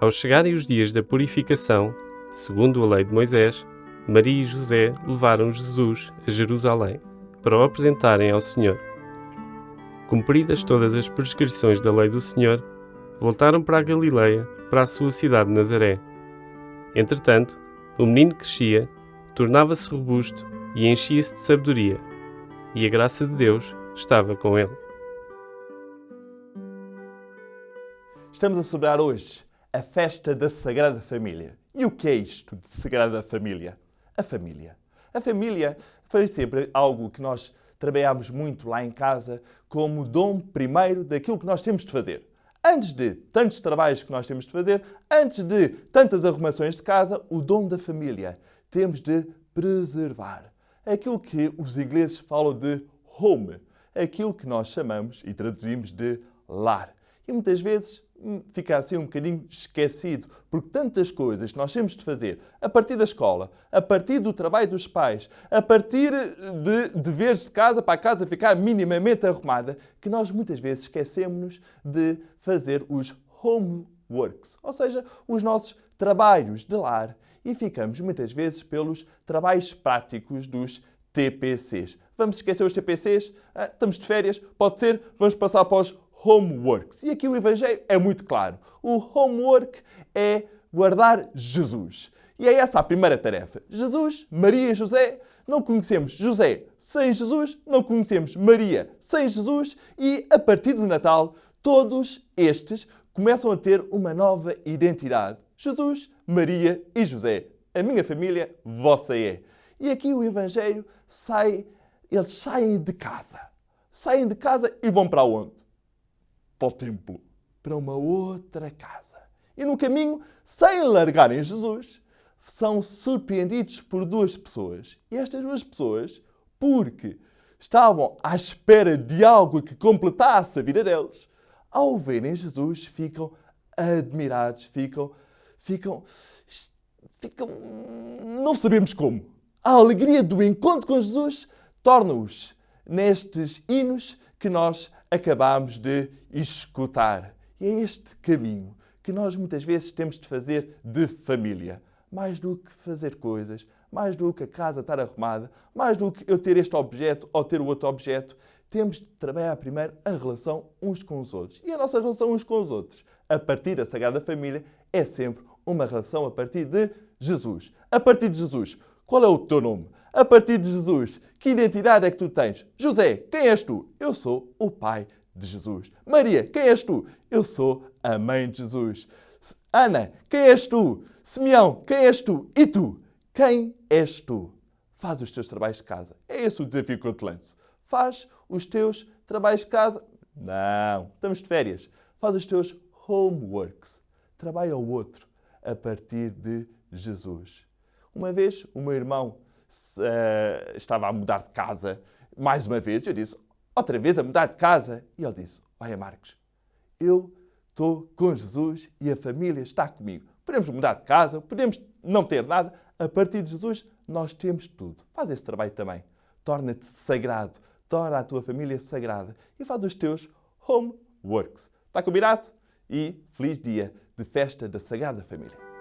Ao chegarem os dias da purificação, segundo a lei de Moisés, Maria e José levaram Jesus a Jerusalém para o apresentarem ao Senhor. Cumpridas todas as prescrições da lei do Senhor, voltaram para a Galileia, para a sua cidade de Nazaré. Entretanto, o menino crescia, tornava-se robusto e enchia-se de sabedoria, e a graça de Deus estava com ele. Estamos a celebrar hoje a festa da Sagrada Família. E o que é isto de Sagrada Família? A família. A família foi sempre algo que nós trabalhámos muito lá em casa como dom primeiro daquilo que nós temos de fazer. Antes de tantos trabalhos que nós temos de fazer, antes de tantas arrumações de casa, o dom da família temos de preservar. Aquilo que os ingleses falam de home, aquilo que nós chamamos e traduzimos de lar. E muitas vezes fica assim um bocadinho esquecido, porque tantas coisas que nós temos de fazer a partir da escola, a partir do trabalho dos pais, a partir de deveres de casa para a casa ficar minimamente arrumada, que nós muitas vezes esquecemos de fazer os homeworks, ou seja, os nossos trabalhos de lar, e ficamos muitas vezes pelos trabalhos práticos dos TPCs. Vamos esquecer os TPCs? Ah, estamos de férias? Pode ser? Vamos passar para os homeworks. E aqui o Evangelho é muito claro. O homework é guardar Jesus. E é essa a primeira tarefa. Jesus, Maria e José, não conhecemos José sem Jesus, não conhecemos Maria sem Jesus e a partir do Natal todos estes começam a ter uma nova identidade. Jesus, Maria e José. A minha família, vossa é. E aqui o Evangelho sai, eles saem de casa. Saem de casa e vão para onde? Para o templo, para uma outra casa. E no caminho, sem largarem Jesus, são surpreendidos por duas pessoas. E estas duas pessoas, porque estavam à espera de algo que completasse a vida deles, ao verem Jesus, ficam admirados, ficam, ficam, ficam, não sabemos como. A alegria do encontro com Jesus torna-os nestes hinos que nós acabámos de escutar. E é este caminho que nós muitas vezes temos de fazer de família. Mais do que fazer coisas, mais do que a casa estar arrumada, mais do que eu ter este objeto ou ter o outro objeto, temos de trabalhar primeiro a relação uns com os outros. E a nossa relação uns com os outros, a partir da Sagrada Família, é sempre uma relação a partir de Jesus. A partir de Jesus, qual é o teu nome? A partir de Jesus, que identidade é que tu tens? José, quem és tu? Eu sou o pai de Jesus. Maria, quem és tu? Eu sou a mãe de Jesus. Ana, quem és tu? Simeão, quem és tu? E tu? Quem és tu? Faz os teus trabalhos de casa. É esse o desafio que eu te lanço. Faz os teus trabalhos de casa. Não, estamos de férias. Faz os teus homeworks. Trabalha o outro a partir de Jesus. Uma vez, o meu irmão uh, estava a mudar de casa, mais uma vez, eu disse, outra vez a mudar de casa? E ele disse, olha Marcos, eu estou com Jesus e a família está comigo. Podemos mudar de casa, podemos não ter nada, a partir de Jesus nós temos tudo. Faz esse trabalho também. Torna-te sagrado, torna a tua família sagrada e faz os teus homeworks. Está combinado? E feliz dia de festa da Sagrada Família.